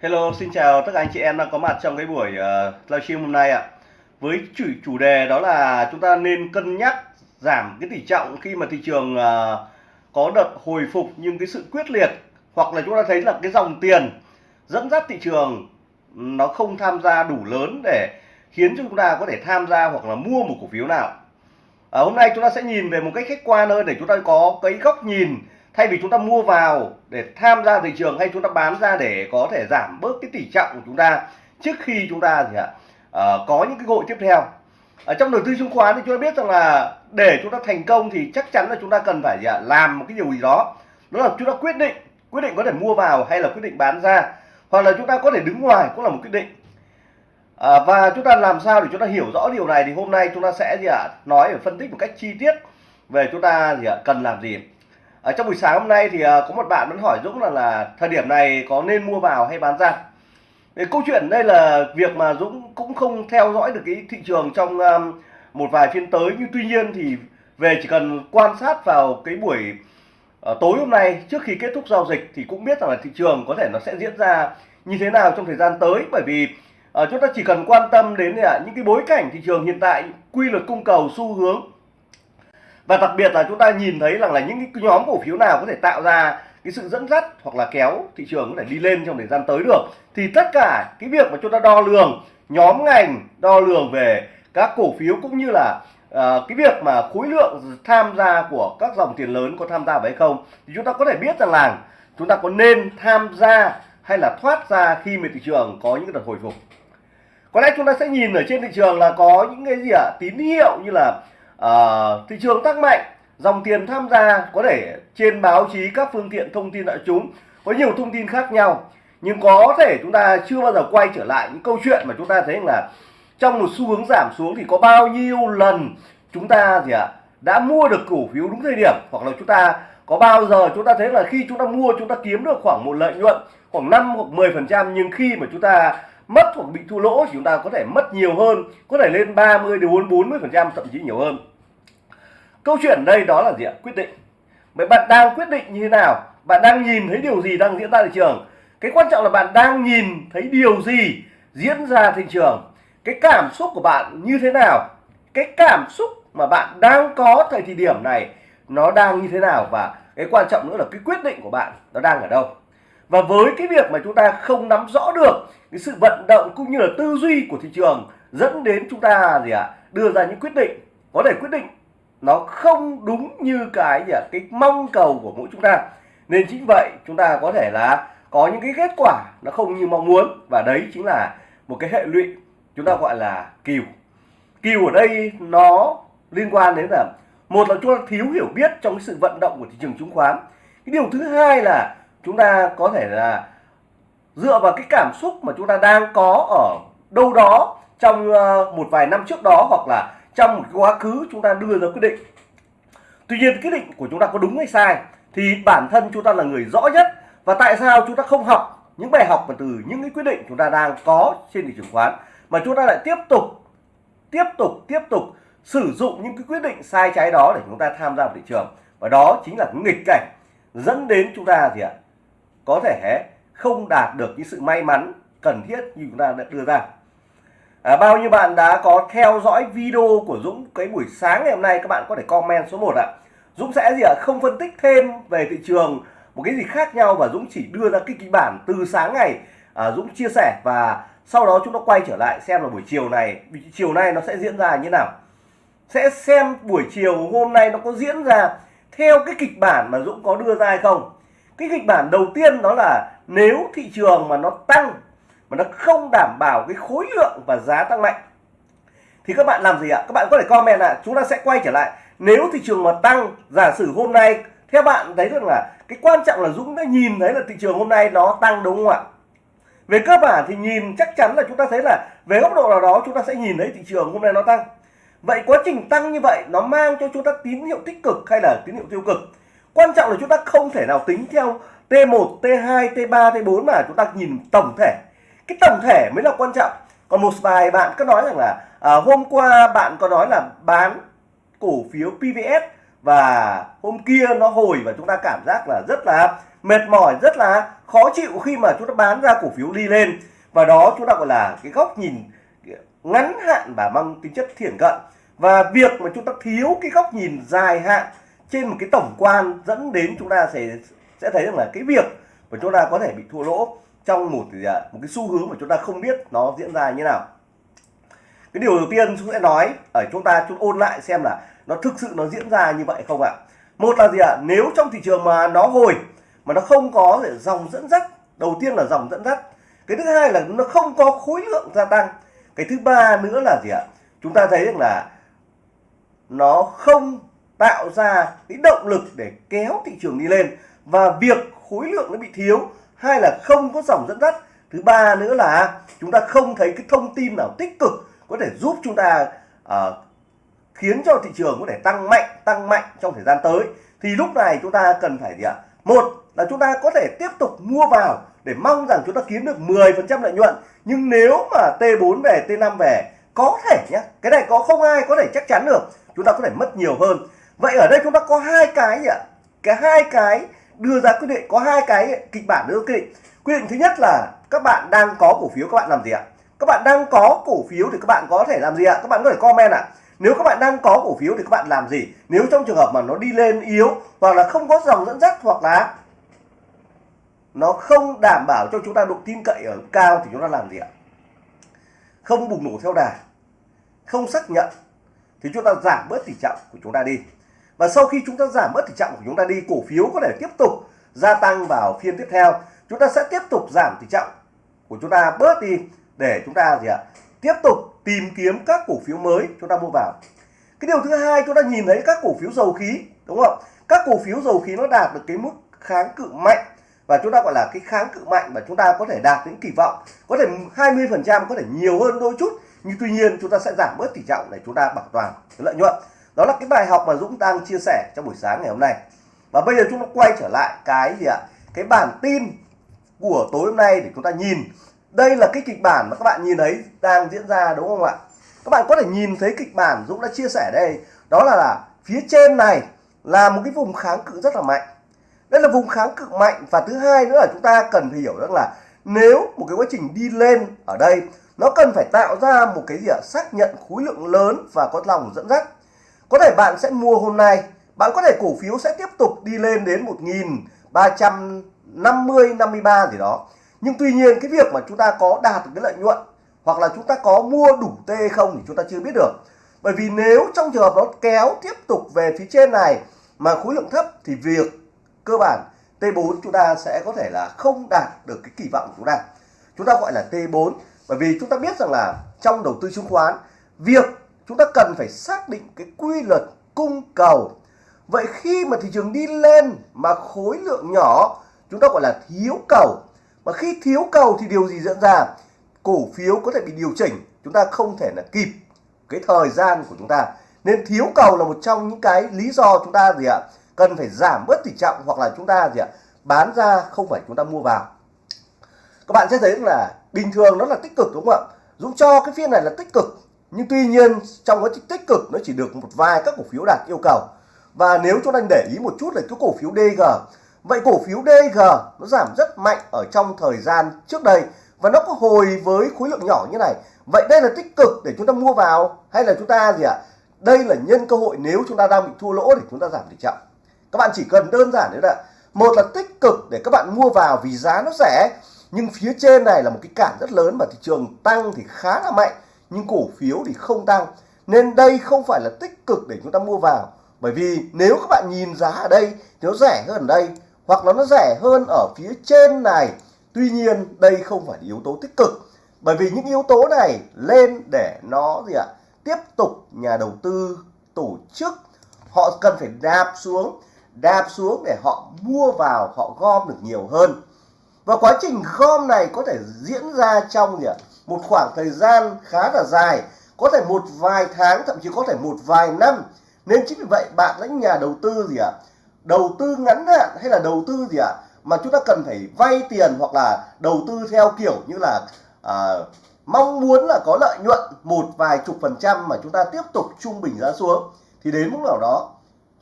Hello, xin chào tất cả anh chị em đang có mặt trong cái buổi ờ, uh, livestream hôm nay ạ. Với chủ chủ đề đó là chúng ta nên cân nhắc giảm cái tỷ trọng khi mà thị trường uh, có đợt hồi phục nhưng cái sự quyết liệt hoặc là chúng ta thấy là cái dòng tiền dẫn dắt thị trường nó không tham gia đủ lớn để khiến cho chúng ta có thể tham gia hoặc là mua một cổ phiếu nào. À, hôm nay chúng ta sẽ nhìn về một cách khách quan hơn để chúng ta có cái góc nhìn thay vì chúng ta mua vào để tham gia thị trường hay chúng ta bán ra để có thể giảm bớt cái tỷ trọng của chúng ta trước khi chúng ta gì ạ à, có những cái hội tiếp theo ở trong đầu tư chứng khoán thì chúng ta biết rằng là để chúng ta thành công thì chắc chắn là chúng ta cần phải gì ạ làm một cái điều gì đó đó là chúng ta quyết định quyết định có thể mua vào hay là quyết định bán ra hoặc là chúng ta có thể đứng ngoài cũng là một quyết định à, và chúng ta làm sao để chúng ta hiểu rõ điều này thì hôm nay chúng ta sẽ gì ạ nói và phân tích một cách chi tiết về chúng ta gì ạ cần làm gì ở trong buổi sáng hôm nay thì ờ, có một bạn vẫn hỏi Dũng là là thời điểm này có nên mua vào hay bán ra? Thì câu chuyện đây là việc mà Dũng cũng không theo dõi được cái thị trường trong một vài phiên tới. Nhưng tuy nhiên thì về chỉ cần quan sát vào cái buổi ờ, tối hôm nay, trước khi kết thúc giao dịch thì cũng biết rằng là thị trường có thể nó sẽ diễn ra như thế nào trong thời gian tới. Bởi vì ờ, chúng ta chỉ cần quan tâm đến à, những cái bối cảnh thị trường hiện tại, quy luật cung cầu, xu hướng và đặc biệt là chúng ta nhìn thấy rằng là những cái nhóm cổ phiếu nào có thể tạo ra cái sự dẫn dắt hoặc là kéo thị trường có thể đi lên trong thời gian tới được thì tất cả cái việc mà chúng ta đo lường nhóm ngành đo lường về các cổ phiếu cũng như là uh, cái việc mà khối lượng tham gia của các dòng tiền lớn có tham gia vào hay không thì chúng ta có thể biết rằng là chúng ta có nên tham gia hay là thoát ra khi mà thị trường có những đợt hồi phục có lẽ chúng ta sẽ nhìn ở trên thị trường là có những cái gì ạ à? tín hiệu như là uh, thị trường tăng mạnh dòng tiền tham gia có thể trên báo chí các phương tiện thông tin đại chúng có nhiều thông tin khác nhau. Nhưng có thể chúng ta chưa bao giờ quay trở lại những câu chuyện mà chúng ta thấy là trong một xu hướng giảm xuống thì có bao nhiêu lần chúng ta gì ạ đã mua được cổ phiếu đúng thời điểm hoặc là chúng ta có bao giờ chúng ta thấy là khi chúng ta mua chúng ta kiếm được khoảng một lợi nhuận khoảng 5 hoặc 10 phần trăm nhưng khi mà chúng ta mất hoặc bị thua lỗ thì chúng ta có thể mất nhiều hơn có thể lên 30 đến 40 phần trăm thậm chí nhiều hơn câu chuyện đây đó là gì ạ? Quyết định. Vậy bạn đang quyết định như thế nào? Bạn đang nhìn thấy điều gì đang diễn ra thị trường? Cái quan trọng là bạn đang nhìn thấy điều gì diễn ra thị trường? Cái cảm xúc của bạn như thế nào? Cái cảm xúc mà bạn đang có thời điểm này nó đang như thế nào? Và cái quan trọng nữa là cái quyết định của bạn nó đang ở đâu? Và với cái việc mà chúng ta không nắm rõ được cái sự vận động cũng như là tư duy của thị trường dẫn đến chúng ta gì ạ? À, đưa ra những quyết định. Có thể quyết định nó không đúng như cái gì à, cái mong cầu của mỗi chúng ta. Nên chính vậy chúng ta có thể là có những cái kết quả nó không như mong muốn. Và đấy chính là một cái hệ lụy chúng ta gọi là kiều kiều ở đây nó liên quan đến là một là chúng ta thiếu hiểu biết trong cái sự vận động của thị trường chứng khoán. Cái điều thứ hai là chúng ta có thể là dựa vào cái cảm xúc mà chúng ta đang có ở đâu đó trong ờ, một vài năm trước đó hoặc là trong một quá khứ chúng ta đưa ra quyết định. Tuy nhiên quyết định của chúng ta có đúng hay sai thì bản thân chúng ta là người rõ nhất. Và tại sao chúng ta không học những bài học mà từ những cái quyết định chúng ta đang có trên thị trường khoán mà chúng ta lại tiếp tục tiếp tục tiếp tục sử dụng những cái quyết định sai trái đó để chúng ta tham gia vào thị trường? Và đó chính là nghịch cảnh dẫn đến chúng ta gì ạ? Có thể không đạt được những sự may mắn cần thiết như chúng ta đã đưa ra à, bao nhiêu bạn đã có theo dõi video của Dũng cái buổi sáng ngày hôm nay các bạn có thể comment số 1 ạ. Dũng sẽ gì ạ? Không phân tích thêm về thị trường một cái gì khác nhau và Dũng chỉ đưa ra cái kịch bản từ sáng ngày à, Dũng chia sẻ. Và sau đó chúng ta quay trở lại xem là buổi chiều này chiều nay nó sẽ diễn ra như nào. Sẽ xem buổi chiều hôm nay nó có diễn ra theo cái kịch bản mà Dũng có đưa ra hay không. Cái kịch bản đầu tiên đó là nếu thị trường mà nó tăng mà nó không đảm bảo cái khối lượng và giá tăng mạnh. Thì các bạn làm gì ạ? Các bạn có thể comment ạ. Chúng ta sẽ quay trở lại. Nếu thị trường mà tăng giả sử hôm nay theo bạn thấy rằng là cái quan trọng là Dũng đã nhìn thấy là thị trường hôm nay nó tăng đúng không ạ? Về cơ bản thì nhìn chắc chắn là chúng ta thấy là về góc độ nào đó chúng ta sẽ nhìn thấy thị trường hôm nay nó tăng. Vậy quá trình tăng như vậy nó mang cho chúng ta tín hiệu tích cực hay là tín hiệu tiêu cực? Quan trọng là chúng ta không thể nào tính theo T1, T2, T3, T4 mà chúng ta nhìn tổng thể cái tổng thể mới là quan trọng. Còn một vài bạn có nói rằng là à, hôm qua bạn có nói là bán cổ phiếu PVS và hôm kia nó hồi và chúng ta cảm giác là rất là mệt mỏi rất là khó chịu khi mà chúng ta bán ra cổ phiếu đi lên. Và đó chúng ta gọi là cái góc nhìn ngắn hạn và mang tính chất thiển cận. Và việc mà chúng ta thiếu cái góc nhìn dài hạn trên một cái tổng quan dẫn đến chúng ta sẽ sẽ thấy rằng là cái việc mà chúng ta có thể bị thua lỗ trong một à, một cái xu hướng mà chúng ta không biết nó diễn ra như nào. Cái điều đầu tiên chúng sẽ nói ở chúng ta, chúng ôn lại xem là nó thực sự nó diễn ra như vậy không ạ? Một là gì ạ? Nếu trong thị trường mà nó hồi, mà nó không có dòng dẫn dắt, đầu tiên là dòng dẫn dắt. Cái thứ hai là nó không có khối lượng gia tăng. Cái thứ ba nữa là gì ạ? Chúng ta thấy rằng là nó không tạo ra cái động lực để kéo thị trường đi lên và việc khối lượng nó bị thiếu hai là không có dòng dẫn dắt. Thứ ba nữa là chúng ta không thấy cái thông tin nào tích cực có thể giúp chúng ta uh, khiến cho thị trường có thể tăng mạnh tăng mạnh trong thời gian tới. Thì lúc này chúng ta cần phải gì ạ? Một là chúng ta có thể tiếp tục mua vào để mong rằng chúng ta kiếm được 10% lợi nhuận. Nhưng nếu mà T4 về T5 về có thể nhé cái này có không ai có thể chắc chắn được. Chúng ta có thể mất nhiều hơn. Vậy ở đây chúng ta có hai cái gì ạ? Cái hai cái đưa ra quyết định, có hai cái kịch bản đưa quyết định. Quyết định thứ nhất là các bạn đang có cổ phiếu, các bạn làm gì ạ? Các bạn đang có cổ phiếu thì các bạn có thể làm gì ạ? Các bạn có thể comment ạ. Nếu các bạn đang có cổ phiếu thì các bạn làm gì? Nếu trong trường hợp mà nó đi lên yếu hoặc là không có dòng dẫn dắt hoặc là nó không đảm bảo cho chúng ta độ tin cậy ở cao thì chúng ta làm gì ạ? Không bùng nổ theo đà, không xác nhận thì chúng ta giảm bớt tỷ trọng của chúng ta đi và sau khi chúng ta giảm bớt tỷ trọng của chúng ta đi cổ phiếu có thể tiếp tục gia tăng vào phiên tiếp theo chúng ta sẽ tiếp tục giảm tỷ trọng của chúng ta bớt đi để chúng ta gì ạ tiếp tục tìm kiếm các cổ phiếu mới chúng ta mua vào cái điều thứ hai chúng ta nhìn thấy các cổ phiếu dầu khí đúng không các cổ phiếu dầu khí nó đạt được cái mức kháng cự mạnh và chúng ta gọi là cái kháng cự mạnh mà chúng ta có thể đạt những kỳ vọng có thể 20 phần trăm có thể nhiều hơn đôi chút nhưng tuy nhiên chúng ta sẽ giảm bớt tỷ trọng để chúng ta bảo toàn lợi nhuận đó là cái bài học mà Dũng đang chia sẻ trong buổi sáng ngày hôm nay. Và bây giờ chúng ta quay trở lại cái gì ạ? Cái bản tin của tối hôm nay để chúng ta nhìn. Đây là cái kịch bản mà các bạn nhìn thấy đang diễn ra đúng không ạ? Các bạn có thể nhìn thấy kịch bản Dũng đã chia sẻ đây. Đó là, là phía trên này là một cái vùng kháng cự rất là mạnh. Đây là vùng kháng cự mạnh và thứ hai nữa là chúng ta cần phải hiểu rằng là nếu một cái quá trình đi lên ở đây nó cần phải tạo ra một cái gì ạ? Xác nhận khối lượng lớn và có lòng dẫn dắt có thể bạn sẽ mua hôm nay. Bạn có thể cổ phiếu sẽ tiếp tục đi lên đến 1350 53 gì đó. Nhưng tuy nhiên, cái việc mà chúng ta có đạt được cái lợi nhuận hoặc là chúng ta có mua đủ T không thì chúng ta chưa biết được. Bởi vì nếu trong trường hợp nó kéo tiếp tục về phía trên này mà khối lượng thấp thì việc cơ bản T4 chúng ta sẽ có thể là không đạt được cái kỳ vọng của chúng ta. Chúng ta gọi là T4 bởi vì chúng ta biết rằng là trong đầu tư chứng khoán, việc chúng ta cần phải xác định cái quy luật cung cầu. Vậy khi mà thị trường đi lên mà khối lượng nhỏ, chúng ta gọi là thiếu cầu. Mà khi thiếu cầu thì điều gì diễn ra? Cổ phiếu có thể bị điều chỉnh, chúng ta không thể là kịp cái thời gian của chúng ta. Nên thiếu cầu là một trong những cái lý do chúng ta gì ạ? Cần phải giảm bớt tỷ trọng hoặc là chúng ta gì ạ? Bán ra không phải chúng ta mua vào. Các bạn sẽ thấy là bình thường nó là tích cực, đúng không ạ? Dũng cho cái phiên này là tích cực nhưng tuy nhiên, trong quá trình tích cực, nó chỉ được một vài các cổ phiếu đạt yêu cầu. Và nếu chúng ta để ý một chút là cái cổ phiếu DG vậy cổ phiếu DG nó giảm rất mạnh ở trong thời gian trước đây và nó có hồi với khối lượng nhỏ như này. Vậy đây là tích cực để chúng ta mua vào hay là chúng ta gì ạ? Đây là nhân cơ hội nếu chúng ta đang bị thua lỗ để chúng ta giảm tỷ trọng. Các bạn chỉ cần đơn giản đấy là một là tích cực để các bạn mua vào vì giá nó rẻ, nhưng phía trên này là một cái cản rất lớn mà thị trường tăng thì khá là mạnh nhưng cổ phiếu thì không tăng. Nên đây không phải là tích cực để chúng ta mua vào. Bởi vì nếu các bạn nhìn giá ở đây thì nó rẻ hơn ở đây, hoặc là nó rẻ hơn ở phía trên này, tuy nhiên đây không phải là yếu tố tích cực. Bởi vì những yếu tố này lên để nó gì ạ? Tiếp tục nhà đầu tư, tổ chức, họ cần phải đạp xuống đạp xuống để họ mua vào, họ gom được nhiều hơn. Và quá trình gom này có thể diễn ra trong gì ạ? Một khoảng thời gian khá là dài có thể một vài tháng thậm chí có thể một vài năm. Nên chính vì vậy bạn lãnh nhà đầu tư gì ạ? Đầu tư ngắn hạn hay là đầu tư gì ạ? Mà chúng ta cần phải vay tiền hoặc là đầu tư theo kiểu như là à, mong muốn là có lợi nhuận một vài chục phần trăm mà chúng ta tiếp tục trung bình giá xuống thì đến lúc nào đó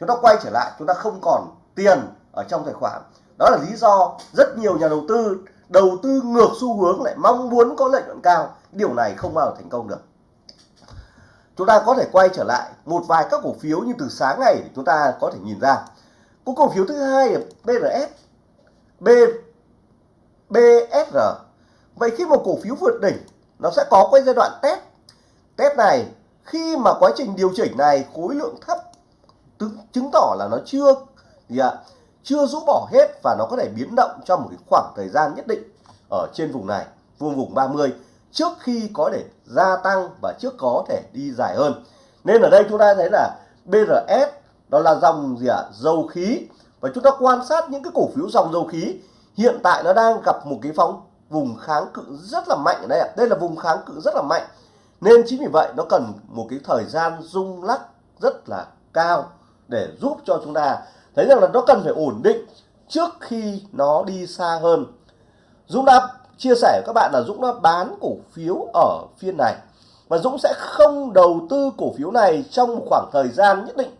chúng ta quay trở lại chúng ta không còn tiền ở trong tài khoản. Đó là lý do rất nhiều nhà đầu tư đầu tư ngược xu hướng lại mong muốn có lợi nhuận cao, điều này không bao giờ thành công được. Chúng ta có thể quay trở lại một vài các cổ phiếu như từ sáng ngày chúng ta có thể nhìn ra. Có cổ phiếu thứ hai là BRS B BSR vậy khi một cổ phiếu vượt đỉnh, nó sẽ có cái giai đoạn test. Test này, khi mà quá trình điều chỉnh này khối lượng thấp chứng tỏ là nó chưa gì ạ chưa rũ bỏ hết và nó có thể biến động trong một cái khoảng thời gian nhất định ở trên vùng này, vùng vùng 30 trước khi có thể gia tăng và trước có thể đi dài hơn. Nên ở đây chúng ta thấy là BRS đó là dòng gì ạ? À? dầu khí. Và chúng ta quan sát những cái cổ phiếu dòng dầu khí, hiện tại nó đang gặp một cái phóng vùng kháng cự rất là mạnh ở đây ạ. Đây là vùng kháng cự rất là mạnh. Nên chính vì vậy nó cần một cái thời gian rung lắc rất là cao để giúp cho chúng ta thấy rằng là nó cần phải ổn định trước khi nó đi xa hơn. Dũng đã chia sẻ với các bạn là Dũng đã bán cổ phiếu ở phiên này. Và Dũng sẽ không đầu tư cổ phiếu này trong một khoảng thời gian nhất định.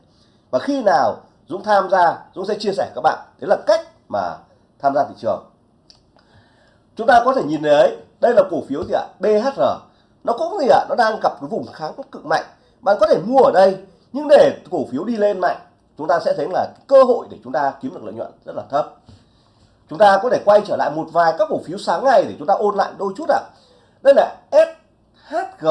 Và khi nào Dũng tham gia, Dũng sẽ chia sẻ các bạn. Đấy là cách mà tham gia thị trường. Chúng ta có thể nhìn thấy, đây là cổ phiếu gì ạ? BHR nó cũng gì ạ? Nó đang gặp cái vùng kháng cực mạnh. Bạn có thể mua ở đây, nhưng để cổ phiếu đi lên mạnh chúng ta sẽ thấy là cơ hội để chúng ta kiếm được lợi nhuận rất là thấp. Chúng ta có thể quay trở lại một vài các cổ phiếu sáng ngày để chúng ta ôn lại đôi chút ạ. À. đây là SHG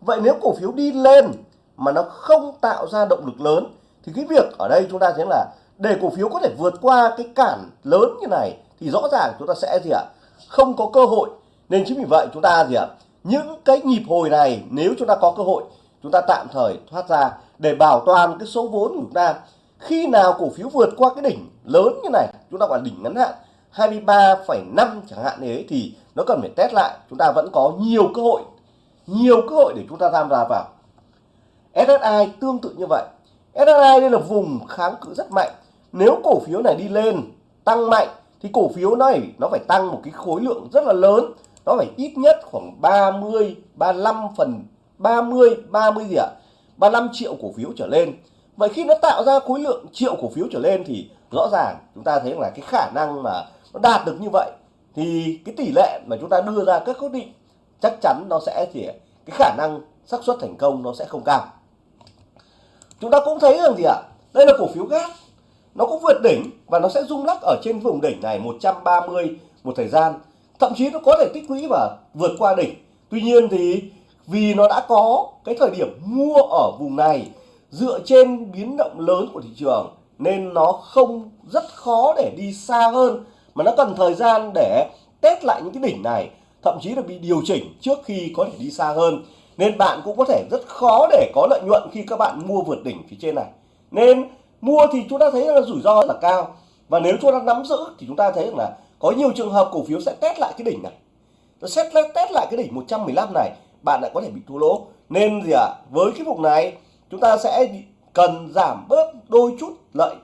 vậy nếu cổ phiếu đi lên mà nó không tạo ra động lực lớn, thì cái việc ở đây chúng ta thấy là để cổ phiếu có thể vượt qua cái cản lớn như này thì rõ ràng chúng ta sẽ gì ạ? Không có cơ hội. Nên chính vì vậy chúng ta gì ạ? Những cái nhịp hồi này, nếu chúng ta có cơ hội, chúng ta tạm thời thoát ra để bảo toàn cái số vốn của chúng ta. Khi nào cổ phiếu vượt qua cái đỉnh lớn như này chúng ta gọi đỉnh ngắn hạn 23,5 chẳng hạn thế thì nó cần phải test lại. Chúng ta vẫn có nhiều cơ hội nhiều cơ hội để chúng ta tham gia vào. SSI tương tự như vậy. SSI đây là vùng kháng cự rất mạnh. Nếu cổ phiếu này đi lên tăng mạnh thì cổ phiếu này nó phải tăng một cái khối lượng rất là lớn. Nó phải ít nhất khoảng 30 35 phần 30 30 gì ạ? 35 triệu cổ phiếu trở lên. Vậy khi nó tạo ra khối lượng triệu cổ phiếu trở lên thì rõ ràng chúng ta thấy là cái khả năng mà nó đạt được như vậy thì cái tỷ lệ mà chúng ta đưa ra các quyết định chắc chắn nó sẽ thì cái khả năng xác suất thành công nó sẽ không cao. Chúng ta cũng thấy rằng gì ạ? Đây là cổ phiếu gas nó cũng vượt đỉnh và nó sẽ rung lắc ở trên vùng đỉnh này 130 một thời gian. Thậm chí nó có thể tích lũy và vượt qua đỉnh. Tuy nhiên thì vì nó đã có cái thời điểm mua ở vùng này dựa trên biến động lớn của thị trường, nên nó không rất khó để đi xa hơn, mà nó cần thời gian để test lại những cái đỉnh này, thậm chí là bị điều chỉnh trước khi có thể đi xa hơn. Nên bạn cũng có thể rất khó để có lợi nhuận khi các bạn mua vượt đỉnh phía trên này. Nên mua thì chúng ta thấy là rủi ro rất là cao, và nếu chúng ta nắm giữ thì chúng ta thấy là có nhiều trường hợp cổ phiếu sẽ test lại cái đỉnh này. Nó sẽ test lại cái đỉnh 115 này bạn lại có thể bị thua lỗ. Nên gì ạ? À, với cái vùng này chúng ta sẽ cần giảm bớt đôi chút lợi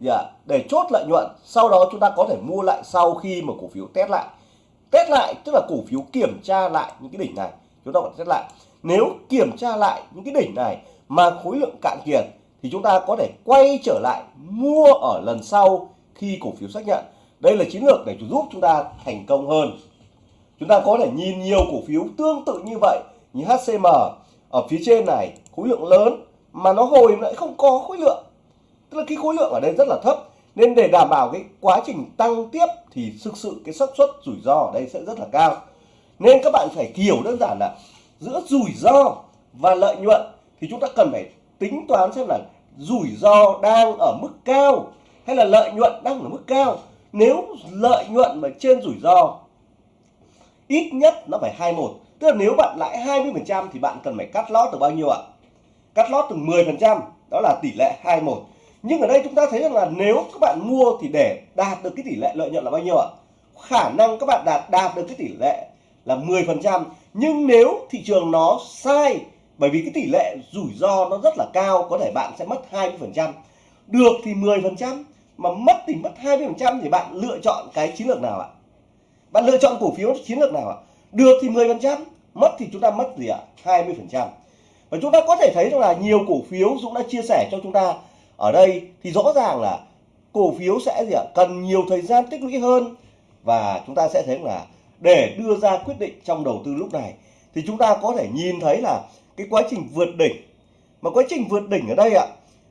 gì à, để chốt lợi nhuận sau đó chúng ta có thể mua lại sau khi mà cổ phiếu test lại. Test lại tức là cổ phiếu kiểm tra lại những cái đỉnh này. Chúng ta phải test lại. Nếu kiểm tra lại những cái đỉnh này mà khối lượng cạn kiệt thì chúng ta có thể quay trở lại mua ở lần sau khi cổ phiếu xác nhận. Đây là chiến lược để giúp chúng ta thành công hơn chúng ta có thể nhìn nhiều cổ phiếu tương tự như vậy như HCM ở phía trên này, khối lượng lớn mà nó hồi lại không có khối lượng. Tức là cái khối lượng ở đây rất là thấp. Nên để đảm bảo cái quá trình tăng tiếp thì thực sự cái xác suất rủi ro ở đây sẽ rất là cao. Nên các bạn phải hiểu đơn giản là giữa rủi ro và lợi nhuận thì chúng ta cần phải tính toán xem là rủi ro đang ở mức cao hay là lợi nhuận đang ở mức cao. Nếu lợi nhuận mà trên rủi ro ít nhất nó phải 21 tức là nếu bạn lãi 20% thì bạn cần phải cắt lót từ bao nhiêu ạ? Cắt lót từ 10% đó là tỷ lệ 21 nhưng ở đây chúng ta thấy rằng là nếu các bạn mua thì để đạt được cái tỷ lệ lợi nhuận là bao nhiêu ạ? Khả năng các bạn đạt đạt được cái tỷ lệ là 10% nhưng nếu thị trường nó sai, bởi vì cái tỷ lệ rủi ro nó rất là cao, có thể bạn sẽ mất 20% được thì 10% mà mất thì mất 20% thì bạn lựa chọn cái chiến lược nào ạ? Bạn lựa chọn cổ phiếu chiến lược nào ạ? Được thì 10% mất thì chúng ta mất gì ạ? 20% và chúng ta có thể thấy rằng là nhiều cổ phiếu Dũng đã chia sẻ cho chúng ta ở đây thì rõ ràng là cổ phiếu sẽ gì ạ? Cần nhiều thời gian tích lũy hơn và chúng ta sẽ thấy là để đưa ra quyết định trong đầu tư lúc này thì chúng ta có thể nhìn thấy là cái quá trình vượt đỉnh. Mà quá trình vượt đỉnh ở đây ạ,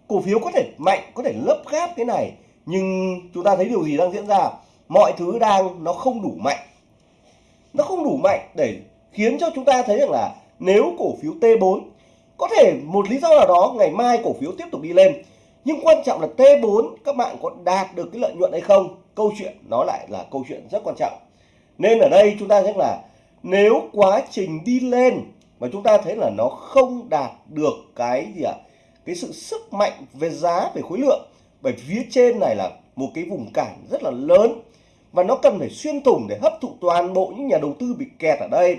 cổ phiếu có thể mạnh, có thể lấp gáp cái này, nhưng chúng ta thấy điều gì đang diễn ra? Mọi thứ đang, nó không đủ mạnh. Nó không đủ mạnh để khiến cho chúng ta thấy rằng là nếu cổ phiếu T4 có thể một lý do nào đó ngày mai cổ phiếu tiếp tục đi lên. Nhưng quan trọng là T4 các bạn có đạt được cái lợi nhuận hay không? Câu chuyện nó lại là câu chuyện rất quan trọng. Nên ở đây chúng ta thấy là nếu quá trình đi lên mà chúng ta thấy là nó không đạt được cái gì ạ? À? cái sự sức mạnh về giá về khối lượng. Bởi phía trên này là một cái vùng cản rất là lớn và nó cần phải xuyên thủng để hấp thụ toàn bộ những nhà đầu tư bị kẹt ở đây.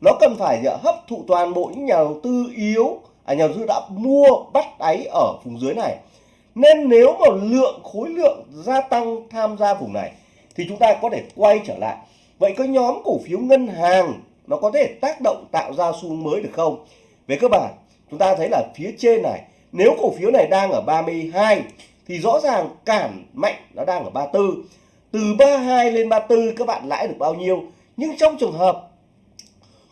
Nó cần phải à, hấp thụ toàn bộ những nhà đầu tư yếu à nhà đầu tư đã mua, bắt đáy ở vùng dưới này. Nên nếu mà lượng, khối lượng gia tăng tham gia vùng này, thì chúng ta có thể quay trở lại. Vậy có nhóm cổ phiếu ngân hàng, nó có thể tác động tạo ra xu hướng mới được không? Về cơ bản, chúng ta thấy là phía trên này, nếu cổ phiếu này đang ở 32 thì rõ ràng cản mạnh nó đang ở 34 từ 32 lên 34 các bạn lãi được bao nhiêu? Nhưng trong trường hợp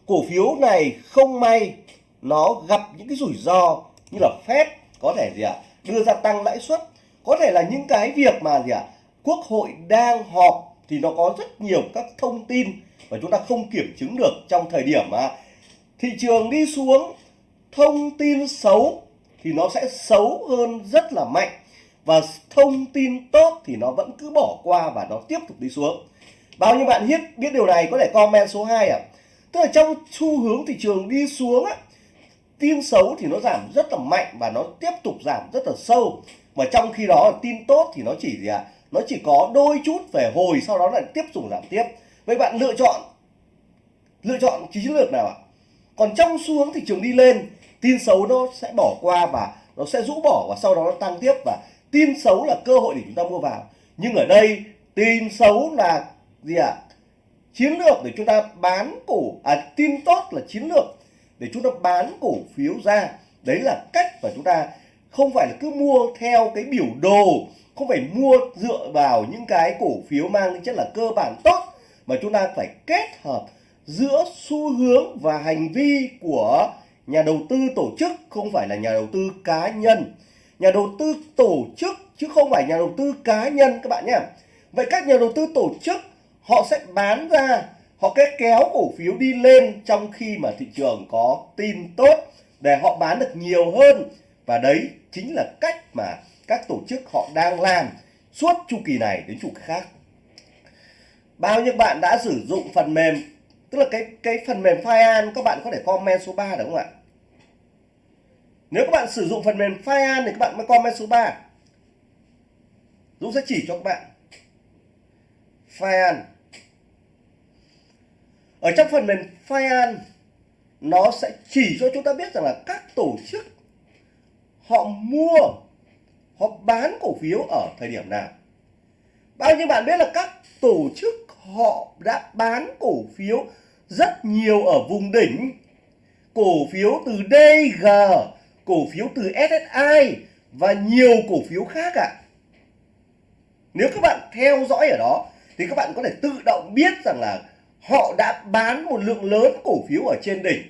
cổ phiếu này không may, nó gặp những cái rủi ro như là Fed có thể gì ạ, đưa ra tăng lãi suất. Có thể là những cái việc mà gì ạ, quốc hội đang họp thì nó có rất nhiều các thông tin mà chúng ta không kiểm chứng được trong thời điểm mà thị trường đi xuống, thông tin xấu thì nó sẽ xấu hơn rất là mạnh và thông tin tốt thì nó vẫn cứ bỏ qua và nó tiếp tục đi xuống. Bao nhiêu bạn biết biết điều này có thể comment số 2 ạ. À? tức là trong xu hướng thị trường đi xuống á, tin xấu thì nó giảm rất là mạnh và nó tiếp tục giảm rất là sâu. Mà trong khi đó, tin tốt thì nó chỉ gì ạ? À? nó chỉ có đôi chút về hồi, sau đó lại tiếp tục giảm tiếp. Vậy bạn lựa chọn lựa chọn chiến lược nào ạ? Còn trong xu hướng thị trường đi lên, tin xấu nó sẽ bỏ qua và nó sẽ rũ bỏ và sau đó nó tăng tiếp. Và tin xấu là cơ hội để chúng ta mua vào. Nhưng ở đây, tin xấu là gì ạ? À? chiến lược để chúng ta bán cổ à tin tốt là chiến lược để chúng ta bán cổ phiếu ra. Đấy là cách mà chúng ta không phải là cứ mua theo cái biểu đồ, không phải mua dựa vào những cái cổ phiếu mang tính chất là cơ bản tốt, mà chúng ta phải kết hợp giữa xu hướng và hành vi của nhà đầu tư tổ chức, không phải là nhà đầu tư cá nhân nhà đầu tư tổ chức, chứ không phải nhà đầu tư cá nhân các bạn nhé. Vậy các nhà đầu tư tổ chức, họ sẽ bán ra, họ sẽ kéo cổ phiếu đi lên trong khi mà thị trường có tin tốt để họ bán được nhiều hơn. Và đấy chính là cách mà các tổ chức họ đang làm suốt chu kỳ này đến chu kỳ khác. Bao nhiêu bạn đã sử dụng phần mềm, tức là cái cái phần mềm Firean các bạn có thể comment số 3 được không ạ? Nếu các bạn sử dụng phần mềm Fian thì các bạn mới comment số 3 Dũng sẽ chỉ cho các bạn. Fian ở trong phần mềm Fian nó sẽ chỉ cho chúng ta biết rằng là các tổ chức họ mua, họ bán cổ phiếu ở thời điểm nào. Bao nhiêu bạn biết là các tổ chức họ đã bán cổ phiếu rất nhiều ở vùng đỉnh, cổ phiếu từ DG cổ phiếu từ SSI và nhiều cổ phiếu khác ạ à. nếu các bạn theo dõi ở đó, thì các bạn có thể tự động biết rằng là họ đã bán một lượng lớn cổ phiếu ở trên đỉnh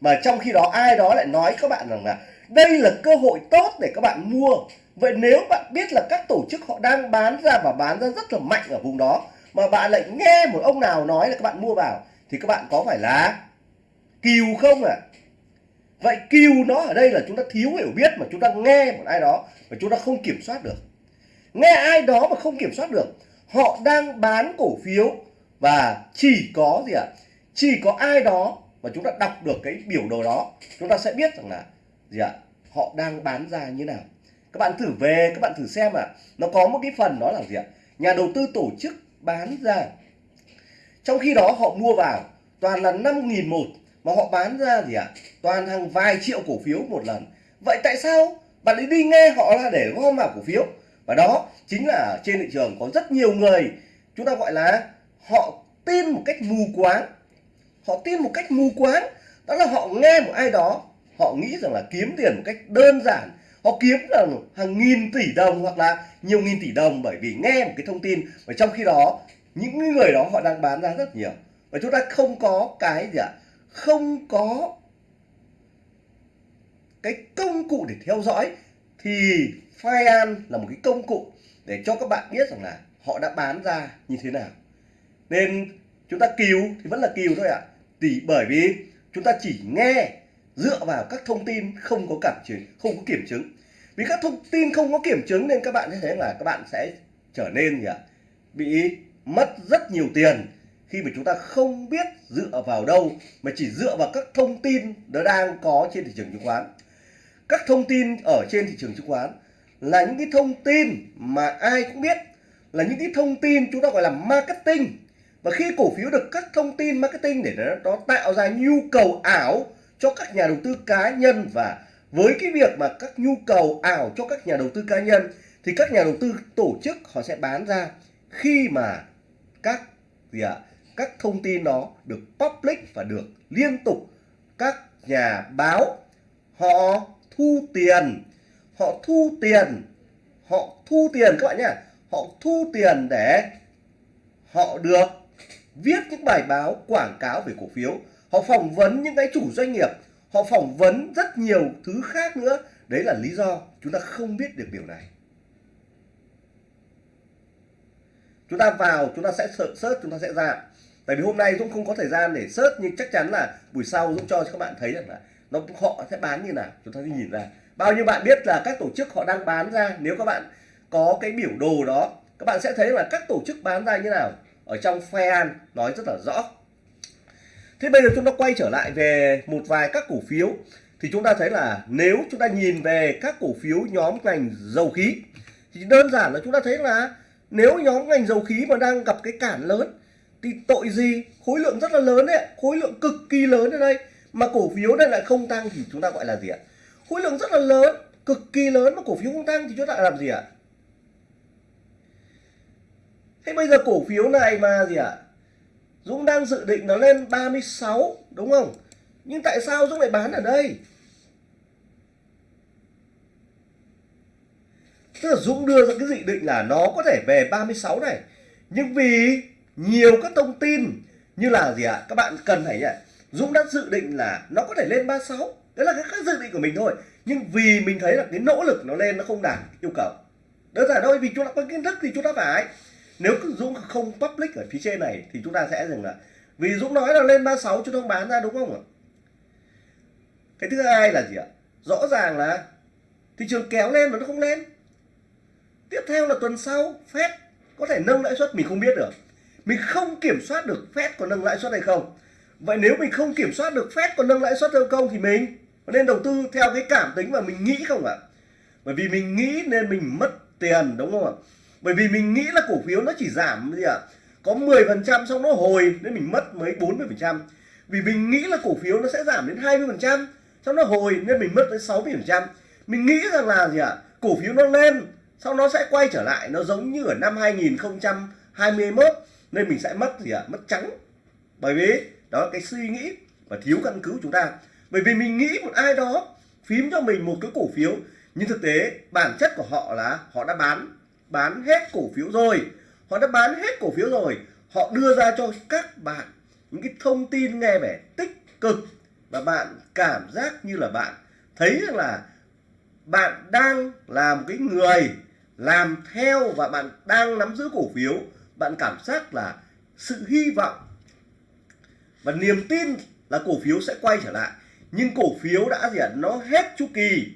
mà trong khi đó, ai đó lại nói các bạn rằng là đây là cơ hội tốt để các bạn mua vậy nếu bạn biết là các tổ chức họ đang bán ra và bán ra rất là mạnh ở vùng đó, mà bạn lại nghe một ông nào nói là các bạn mua vào, thì các bạn có phải là kiều không ạ à? Vậy kêu nó ở đây là chúng ta thiếu hiểu biết mà chúng ta nghe một ai đó mà chúng ta không kiểm soát được nghe ai đó mà không kiểm soát được, họ đang bán cổ phiếu và chỉ có gì ạ à? chỉ có ai đó mà chúng ta đọc được cái biểu đồ đó, chúng ta sẽ biết rằng là gì ạ à? họ đang bán ra như nào các bạn thử về, các bạn thử xem ạ à. nó có một cái phần đó là gì ạ à? nhà đầu tư tổ chức bán ra trong khi đó họ mua vào toàn là 5.000 một mà họ bán ra gì ạ? À? toàn hàng vài triệu cổ phiếu một lần. Vậy tại sao? Bạn ấy đi nghe họ là để gom vào cổ phiếu. Và đó chính là trên thị trường có rất nhiều người, chúng ta gọi là họ tin một cách mù quáng. Họ tin một cách mù quáng. Đó là họ nghe một ai đó, họ nghĩ rằng là kiếm tiền một cách đơn giản. Họ kiếm là hàng nghìn tỷ đồng hoặc là nhiều nghìn tỷ đồng bởi vì nghe một cái thông tin. Và trong khi đó, những người đó họ đang bán ra rất nhiều. Và chúng ta không có cái gì ạ? Không có cái công cụ để theo dõi, thì Fian là một cái công cụ để cho các bạn biết rằng là họ đã bán ra như thế nào. Nên chúng ta cứu thì vẫn là cứu thôi ạ. À. thì bởi vì chúng ta chỉ nghe dựa vào các thông tin không có cảm chứng, không có kiểm chứng. Vì các thông tin không có kiểm chứng nên các bạn sẽ thấy là các bạn sẽ trở nên gì ạ? Bị mất rất nhiều tiền khi mà chúng ta không biết dựa vào đâu mà chỉ dựa vào các thông tin nó đang có trên thị trường chứng khoán. Các thông tin ở trên thị trường chứng khoán là những cái thông tin mà ai cũng biết là những cái thông tin chúng ta gọi là marketing. Và khi cổ phiếu được các thông tin marketing để nó, nó tạo ra nhu cầu ảo cho các nhà đầu tư cá nhân và với cái việc mà các nhu cầu ảo cho các nhà đầu tư cá nhân thì các nhà đầu tư tổ chức họ sẽ bán ra. Khi mà các gì ạ? Các thông tin đó được public và được liên tục. Các nhà báo, họ thu tiền, họ thu tiền, họ thu tiền các bạn nhé họ thu tiền để họ được viết những bài báo, quảng cáo về cổ phiếu. Họ phỏng vấn những cái chủ doanh nghiệp, họ phỏng vấn rất nhiều thứ khác nữa. Đấy là lý do chúng ta không biết được điều này. Chúng ta vào, chúng ta sẽ search, chúng ta sẽ ra tại vì hôm nay Dũng không có thời gian để search, nhưng chắc chắn là buổi sau Dũng cho các bạn thấy rằng là nó, họ sẽ bán như nào. Chúng ta sẽ nhìn ra. Bao nhiêu bạn biết là các tổ chức họ đang bán ra? Nếu các bạn có cái biểu đồ đó, các bạn sẽ thấy là các tổ chức bán ra như nào. Ở trong FEAN nói rất là rõ. Thế bây giờ chúng ta quay trở lại về một vài các cổ phiếu. Thì chúng ta thấy là nếu chúng ta nhìn về các cổ phiếu nhóm ngành dầu khí, thì đơn giản là chúng ta thấy là nếu nhóm ngành dầu khí mà đang gặp cái cản lớn thì tội gì? Khối lượng rất là lớn đấy khối lượng cực kỳ lớn ở đây. Mà cổ phiếu này lại không tăng thì chúng ta gọi là gì ạ? Khối lượng rất là lớn, cực kỳ lớn mà cổ phiếu không tăng thì chúng ta làm gì ạ? Thế bây giờ cổ phiếu này mà gì ạ? Dũng đang dự định nó lên 36 đúng không? Nhưng tại sao Dũng lại bán ở đây? Tức là Dũng đưa ra cái dự định là nó có thể về 36 này. Nhưng vì nhiều các thông tin như là gì ạ? Các bạn cần phải nhỉ Dũng đã dự định là nó có thể lên 36 đấy là cái, cái dự định của mình thôi. Nhưng vì mình thấy là cái nỗ lực nó lên nó không đạt yêu cầu. Đơn giản thôi vì chúng ta có kiến thức thì chúng ta phải. Nếu Dũng không public ở phía trên này thì chúng ta sẽ dừng là vì Dũng nói là lên 36 chúng ta không bán ra đúng không ạ? Cái thứ hai là gì ạ? Rõ ràng là thị trường kéo lên mà nó không lên. Tiếp theo là tuần sau Fed có thể nâng lãi suất mình không biết được mình không kiểm soát được Fed có nâng lãi suất hay không. Vậy nếu mình không kiểm soát được Fed có nâng lãi suất hay không thì mình nên đầu tư theo cái cảm tính mà mình nghĩ không ạ? Bởi vì mình nghĩ nên mình mất tiền, đúng không ạ? Bởi vì mình nghĩ là cổ phiếu nó chỉ giảm gì ạ? Có 10% xong nó hồi, nên mình mất mấy 40% vì mình nghĩ là cổ phiếu nó sẽ giảm đến 20% xong nó hồi, nên mình mất tới 60% mình nghĩ rằng là gì ạ? Cổ phiếu nó lên sau nó sẽ quay trở lại, nó giống như ở năm 2021 nên mình sẽ mất gì ạ? Mất trắng. Bởi vì đó là cái suy nghĩ và thiếu căn cứ của chúng ta. Bởi vì mình nghĩ một ai đó phím cho mình một cái cổ phiếu, nhưng thực tế bản chất của họ là họ đã bán bán hết cổ phiếu rồi. Họ đã bán hết cổ phiếu rồi. Họ đưa ra cho các bạn những cái thông tin nghe vẻ tích cực và bạn cảm giác như là bạn thấy rằng là bạn đang là một cái người làm theo và bạn đang nắm giữ cổ phiếu bạn cảm giác là sự hy vọng và niềm tin là cổ phiếu sẽ quay trở lại. Nhưng cổ phiếu đã gì ạ? Nó hết chu kỳ.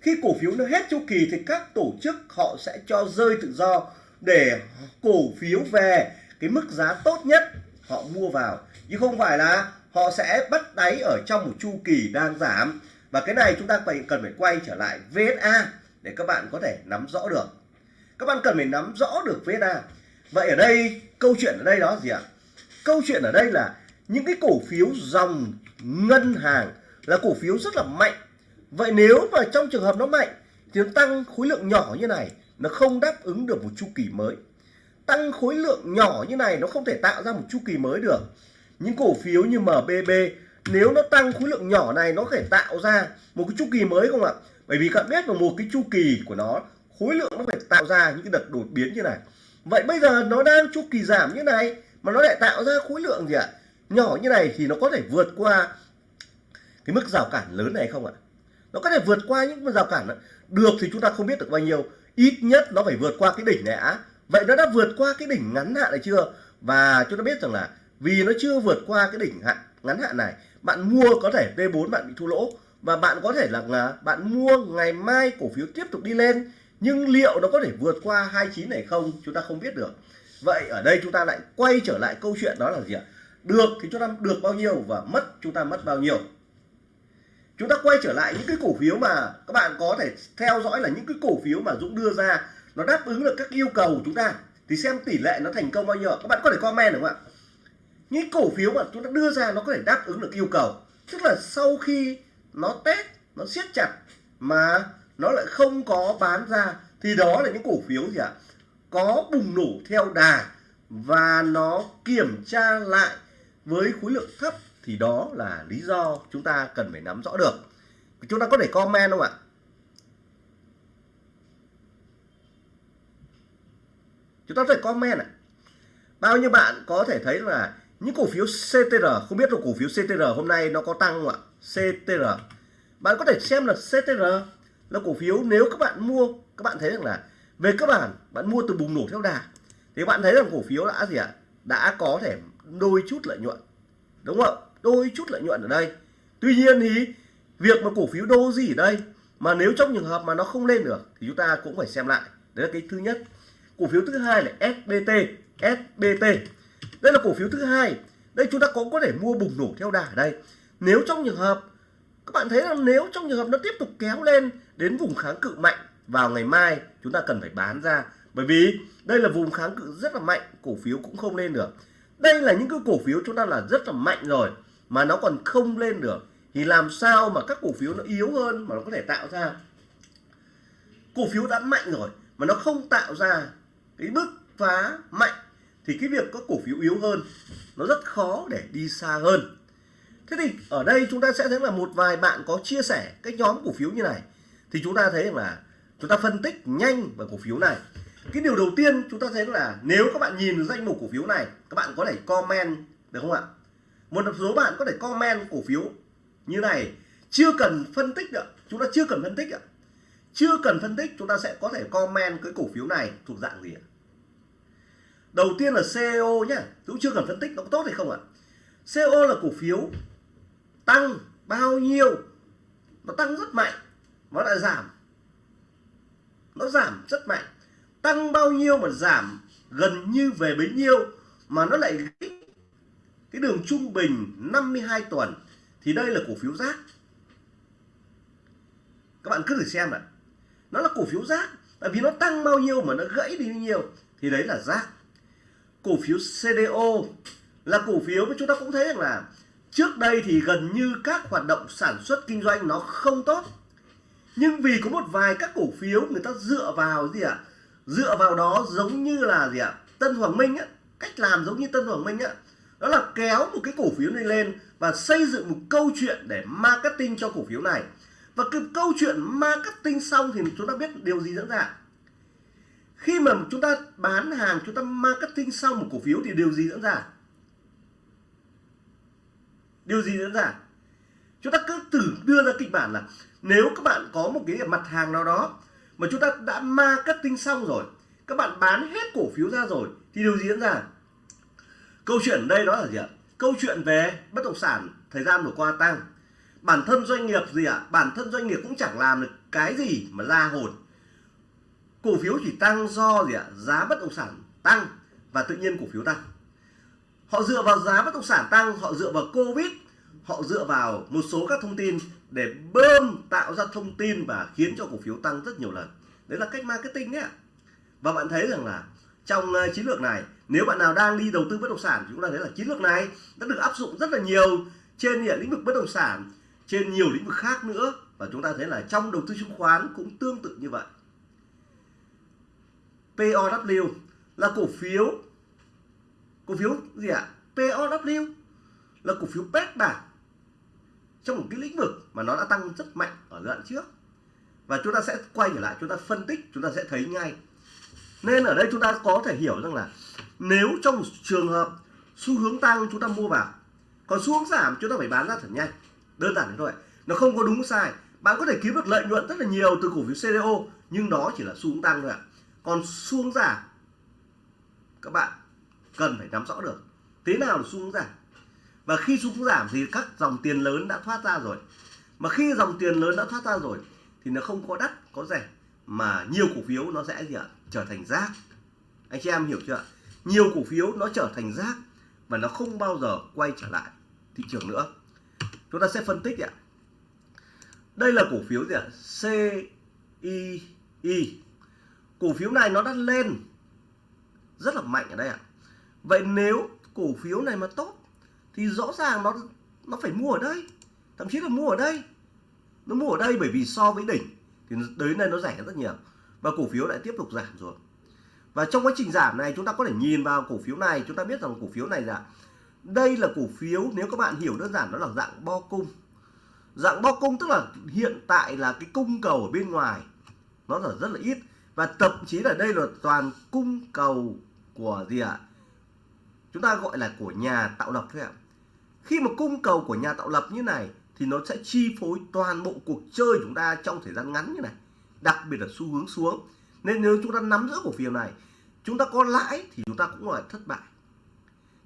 Khi cổ phiếu nó hết chu kỳ thì các tổ chức họ sẽ cho rơi tự do để cổ phiếu về cái mức giá tốt nhất họ mua vào. Chứ không phải là họ sẽ bắt đáy ở trong một chu kỳ đang giảm. Và cái này chúng ta cần phải quay trở lại VSA để các bạn có thể nắm rõ được. Các bạn cần phải nắm rõ được VSA vậy ở đây, câu chuyện ở đây đó gì ạ? Câu chuyện ở đây là những cái cổ phiếu dòng ngân hàng là cổ phiếu rất là mạnh. Vậy nếu mà trong trường hợp nó mạnh thì nó tăng khối lượng nhỏ như này, nó không đáp ứng được một chu kỳ mới. Tăng khối lượng nhỏ như này nó không thể tạo ra một chu kỳ mới được. Những cổ phiếu như MBB nếu nó tăng khối lượng nhỏ này, nó có thể tạo ra một cái chu kỳ mới không ạ? Bởi vì các bạn biết là một cái chu kỳ của nó, khối lượng nó phải tạo ra những cái đợt đột biến như này vậy bây giờ nó đang chu kỳ giảm như này mà nó lại tạo ra khối lượng gì ạ? Nhỏ như này thì nó có thể vượt qua cái mức rào cản lớn này không ạ? Nó có thể vượt qua những rào cản đó. được thì chúng ta không biết được bao nhiêu. Ít nhất nó phải vượt qua cái đỉnh này á. Vậy nó đã vượt qua cái đỉnh ngắn hạn này chưa? Và chúng ta biết rằng là vì nó chưa vượt qua cái đỉnh hạn ngắn hạn này bạn mua có thể v4 bạn bị thua lỗ. Và bạn có thể là, là bạn mua ngày mai cổ phiếu tiếp tục đi lên nhưng liệu nó có thể vượt qua 29 này không? Chúng ta không biết được. Vậy ở đây chúng ta lại quay trở lại câu chuyện đó là gì ạ? Được thì chúng ta được bao nhiêu và mất chúng ta mất bao nhiêu? Chúng ta quay trở lại những cái cổ phiếu mà các bạn có thể theo dõi là những cái cổ phiếu mà Dũng đưa ra. Nó đáp ứng được các yêu cầu của chúng ta. Thì xem tỷ lệ nó thành công bao nhiêu các bạn có thể comment được không ạ? Những cổ phiếu mà chúng ta đưa ra nó có thể đáp ứng được yêu cầu. Tức là sau khi nó test, nó siết chặt mà nó lại không có bán ra. Thì đó là những cổ phiếu gì ạ? Có bùng nổ theo đà và nó kiểm tra lại với khối lượng thấp. Thì đó là lý do chúng ta cần phải nắm rõ được. Chúng ta có thể comment không ạ? Chúng ta có thể comment ạ. Bao nhiêu bạn có thể thấy là những cổ phiếu CTR không biết là cổ phiếu CTR hôm nay nó có tăng không ạ? CTR bạn có thể xem là CTR là cổ phiếu, nếu các bạn mua, các bạn thấy rằng là về cơ bản, bạn mua từ bùng nổ theo đà. Thì bạn thấy rằng cổ phiếu đã gì ạ? Đã có thể đôi chút lợi nhuận. Đúng không đôi chút lợi nhuận ở đây. Tuy nhiên thì việc mà cổ phiếu đô gì ở đây, mà nếu trong trường hợp mà nó không lên được, thì chúng ta cũng phải xem lại. Đấy là cái thứ nhất. Cổ phiếu thứ hai là SBT SBT đây là cổ phiếu thứ hai. Đây chúng ta cũng có thể mua bùng nổ theo đà ở đây. Nếu trong trường hợp các bạn thấy là nếu trong trường hợp nó tiếp tục kéo lên đến vùng kháng cự mạnh vào ngày mai, chúng ta cần phải bán ra. Bởi vì đây là vùng kháng cự rất là mạnh, cổ phiếu cũng không lên được. Đây là những cái cổ phiếu chúng ta là rất là mạnh rồi, mà nó còn không lên được. Thì làm sao mà các cổ phiếu nó yếu hơn mà nó có thể tạo ra? Cổ phiếu đã mạnh rồi, mà nó không tạo ra cái bứt phá mạnh, thì cái việc có cổ phiếu yếu hơn, nó rất khó để đi xa hơn thế thì ở đây chúng ta sẽ thấy là một vài bạn có chia sẻ cái nhóm cổ phiếu như này. Thì chúng ta thấy là chúng ta phân tích nhanh về cổ phiếu này. Cái điều đầu tiên chúng ta thấy là nếu các bạn nhìn danh mục cổ phiếu này, các bạn có thể comment được không ạ? Một số bạn có thể comment cổ phiếu như này. Chưa cần phân tích nữa chúng ta chưa cần phân tích ạ. Chưa cần phân tích, chúng ta sẽ có thể comment cái cổ phiếu này thuộc dạng gì ạ? Đầu tiên là CEO nhá. Cũng chưa cần phân tích, nó có tốt hay không ạ? CEO là cổ phiếu tăng bao nhiêu, nó tăng rất mạnh, nó lại giảm. Nó giảm rất mạnh. Tăng bao nhiêu mà giảm gần như về bấy nhiêu mà nó lại cái đường trung bình 52 tuần, thì đây là cổ phiếu rác. Các bạn cứ thử xem ạ. Nó là cổ phiếu rác, tại vì nó tăng bao nhiêu mà nó gãy đi bao nhiêu, thì đấy là rác. Cổ phiếu CDO là cổ phiếu mà chúng ta cũng thấy rằng là trước đây thì gần như các hoạt động sản xuất kinh doanh nó không tốt. Nhưng vì có một vài các cổ phiếu người ta dựa vào gì ạ? À? dựa vào đó giống như là gì ạ? À? Tân Hoàng Minh á, cách làm giống như Tân Hoàng Minh á. Đó là kéo một cái cổ phiếu này lên và xây dựng một câu chuyện để marketing cho cổ phiếu này. Và cái câu chuyện marketing xong thì chúng ta biết điều gì diễn ra. Khi mà chúng ta bán hàng, chúng ta marketing xong một cổ phiếu thì điều gì diễn ra? Điều gì diễn ra? Chúng ta cứ thử đưa ra kịch bản là nếu các bạn có một cái mặt hàng nào đó mà chúng ta đã marketing xong rồi, các bạn bán hết cổ phiếu ra rồi, thì điều gì diễn ra? Câu chuyện đây đó là gì ạ? Câu chuyện về bất động sản thời gian vừa qua tăng. Bản thân doanh nghiệp gì ạ? Bản thân doanh nghiệp cũng chẳng làm được cái gì mà ra hồn. Cổ phiếu chỉ tăng do gì ạ? Giá bất động sản tăng và tự nhiên cổ phiếu tăng họ dựa vào giá bất động sản tăng, họ dựa vào covid, họ dựa vào một số các thông tin để bơm tạo ra thông tin và khiến cho cổ phiếu tăng rất nhiều lần. Đấy là cách marketing nhé và bạn thấy rằng là trong ờ, chiến lược này, nếu bạn nào đang đi đầu tư bất động sản chúng ta thấy là chiến lược này đã được áp dụng rất là nhiều trên lĩnh vực bất động sản, trên nhiều lĩnh vực khác nữa. Và chúng ta thấy là trong đầu tư chứng khoán cũng tương tự như vậy. POW là cổ phiếu cổ phiếu gì ạ? À? POW là cổ phiếu pet bản trong một cái lĩnh vực mà nó đã tăng rất mạnh ở giai đoạn trước. Và chúng ta sẽ quay trở lại, chúng ta phân tích, chúng ta sẽ thấy ngay. Nên ở đây chúng ta có thể hiểu rằng là nếu trong trường hợp xu hướng tăng chúng ta mua vào, còn xu hướng giảm chúng ta phải bán ra thật nhanh. Đơn giản thế thôi nó không có đúng sai. Bạn có thể kiếm được lợi nhuận rất là nhiều từ cổ phiếu CDO nhưng đó chỉ là xu hướng tăng thôi ạ. Còn xu hướng giảm, các bạn cần phải nắm rõ được. Thế nào là xu hướng giảm? Và khi xu hướng giảm thì các dòng tiền lớn đã thoát ra rồi. Mà khi dòng tiền lớn đã thoát ra rồi thì nó không có đắt, có rẻ, mà nhiều cổ phiếu nó sẽ gì ạ? Trở thành rác. Anh chị em hiểu chưa nhiều cổ phiếu nó trở thành rác và nó không bao giờ quay trở lại thị trường nữa. Chúng ta sẽ phân tích ạ. Đây là cổ phiếu gì ạ? CII cổ phiếu này nó đã lên rất là mạnh ở đây ạ vậy nếu cổ phiếu này mà tốt, thì rõ ràng nó nó phải mua ở đây, thậm chí là mua ở đây. Nó mua ở đây bởi vì so với đỉnh, thì tới đây nó rẻ rất nhiều, và cổ phiếu lại tiếp tục giảm rồi. Và trong quá trình giảm này, chúng ta có thể nhìn vào cổ phiếu này, chúng ta biết rằng cổ phiếu này là, đây là cổ phiếu, nếu các bạn hiểu đơn giản, nó là dạng bo cung. Dạng bo cung tức là hiện tại là cái cung cầu ở bên ngoài, nó là rất là ít, và thậm chí là đây là toàn cung cầu của gì ạ? à? Chúng ta gọi là của nhà tạo lập thôi ạ. Khi mà cung cầu của nhà tạo lập như này thì nó sẽ chi phối toàn bộ cuộc chơi chúng ta trong thời gian ngắn như này, đặc biệt là xu hướng xuống. Nên nếu chúng ta nắm giữ cổ phiếu này, chúng ta có lãi thì chúng ta cũng là thất bại.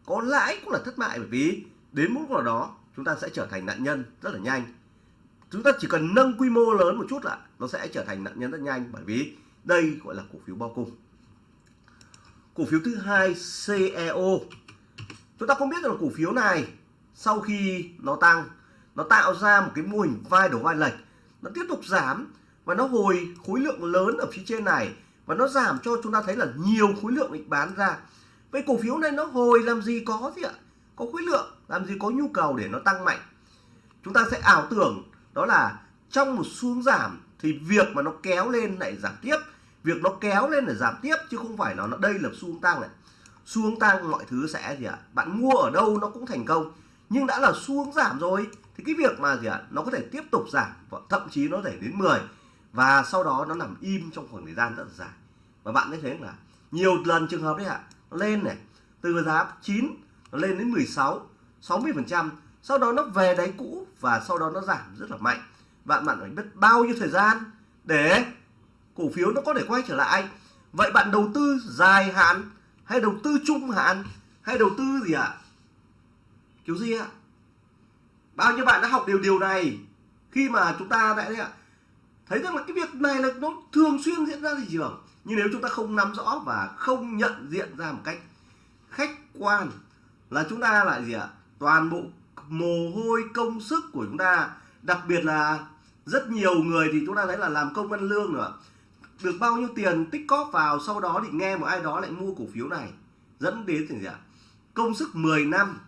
Có lãi cũng là thất bại bởi vì đến mức nào đó chúng ta sẽ trở thành nạn nhân rất là nhanh. Chúng ta chỉ cần nâng quy mô lớn một chút là nó sẽ trở thành nạn nhân rất nhanh bởi vì đây gọi là cổ phiếu bao cung cổ phiếu thứ hai CEO chúng ta không biết là cổ phiếu này, sau khi nó tăng, nó tạo ra một cái mô hình vai đầu vai lệch, nó tiếp tục giảm và nó hồi khối lượng lớn ở phía trên này và nó giảm cho chúng ta thấy là nhiều khối lượng bị bán ra. Vậy cổ phiếu này nó hồi làm gì có gì ạ? Có khối lượng, làm gì có nhu cầu để nó tăng mạnh? Chúng ta sẽ ảo tưởng, đó là trong một xuống giảm thì việc mà nó kéo lên lại giảm tiếp việc nó kéo lên để giảm tiếp chứ không phải là nó đây là xu tăng này. Xu tăng mọi thứ sẽ gì ạ? Bạn mua ở đâu nó cũng thành công. Nhưng đã là xu giảm rồi, thì cái việc mà gì ạ? Nó có thể tiếp tục giảm, và thậm chí nó thể đến 10 và sau đó nó nằm im trong khoảng thời gian rất là dài. Và bạn thấy thấy là nhiều lần trường hợp đấy ạ, nó lên này, từ giá 9 nó lên đến 16 60 phần trăm. Sau đó nó về đáy cũ và sau đó nó giảm rất là mạnh. Bạn bạn phải biết bao nhiêu thời gian để cổ phiếu nó có thể quay trở lại. Vậy bạn đầu tư dài hạn hay đầu tư trung hạn hay đầu tư gì ạ? À? kiểu gì ạ? Bao nhiêu bạn đã học điều điều này? Khi mà chúng ta đã ạ, thấy rằng là cái việc này là nó thường xuyên diễn ra thị trường. Nhưng nếu chúng ta không nắm rõ và không nhận diện ra một cách khách quan là chúng ta lại gì ạ? Toàn bộ mồ hôi công sức của chúng ta, đặc biệt là rất nhiều người thì chúng ta thấy là làm công ăn lương nữa được bao nhiêu tiền tích cóp vào sau đó thì nghe một ai đó lại mua cổ phiếu này. Dẫn đến gì ạ? Công sức 10 năm.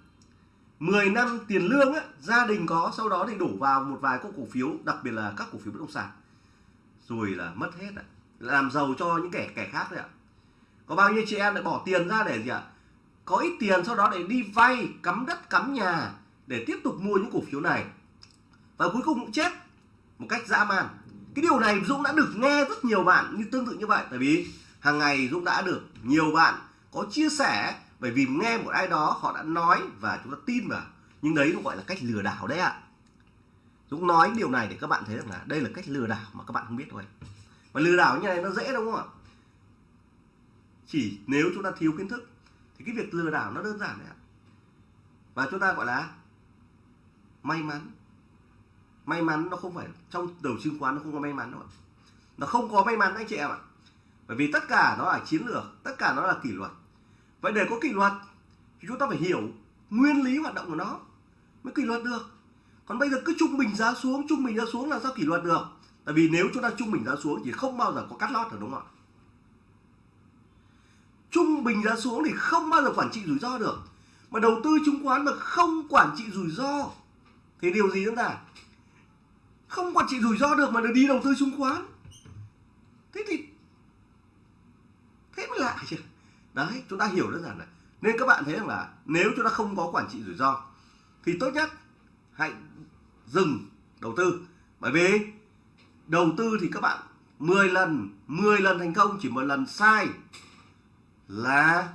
10 năm tiền lương á, gia đình có sau đó thì đổ vào một vài các cổ phiếu đặc biệt là các cổ phiếu bất động sản. Rồi là mất hết ạ. Làm giàu cho những kẻ kẻ khác đấy ạ. Có bao nhiêu chị em lại bỏ tiền ra để gì ạ? Có ít tiền sau đó để đi vay cắm đất cắm nhà để tiếp tục mua những cổ phiếu này. Và cuối cùng cũng chết một cách dã man cái điều này Dũng đã được nghe rất nhiều bạn như tương tự như vậy. Tại vì hàng ngày Dũng đã được nhiều bạn có chia sẻ, bởi vì nghe một ai đó họ đã nói và chúng ta tin vào. Nhưng đấy nó gọi là cách lừa đảo đấy ạ. À. Dũng nói điều này để các bạn thấy rằng là đây là cách lừa đảo mà các bạn không biết thôi. Và lừa đảo như này nó dễ đúng không ạ? Chỉ nếu chúng ta thiếu kiến thức thì cái việc lừa đảo nó đơn giản đấy ạ. Và chúng ta gọi là may mắn may mắn nó không phải, trong đầu chứng khoán nó không có may mắn đâu nó không có may mắn anh chị em ạ. Bởi vì tất cả nó là chiến lược, tất cả nó là kỷ luật. Vậy để có kỷ luật thì chúng ta phải hiểu nguyên lý hoạt động của nó mới kỷ luật được. Còn bây giờ cứ trung bình giá xuống, trung bình giá xuống là sao kỷ luật được. Tại vì nếu chúng ta trung bình giá xuống thì không bao giờ có cắt lót được, đúng không ạ? Trung bình giá xuống thì không bao giờ quản trị rủi ro được. Mà đầu tư chứng khoán mà không quản trị rủi ro thì điều gì chúng ta? Không quản trị rủi ro được mà được đi đầu tư chứng khoán. Thế thì thế mới lạ chứ. Đấy, chúng ta hiểu đơn giản này. Nên các bạn thấy rằng là nếu chúng ta không có quản trị rủi ro, thì tốt nhất hãy dừng đầu tư. Bởi vì đầu tư thì các bạn 10 lần 10 lần thành công, chỉ một lần sai là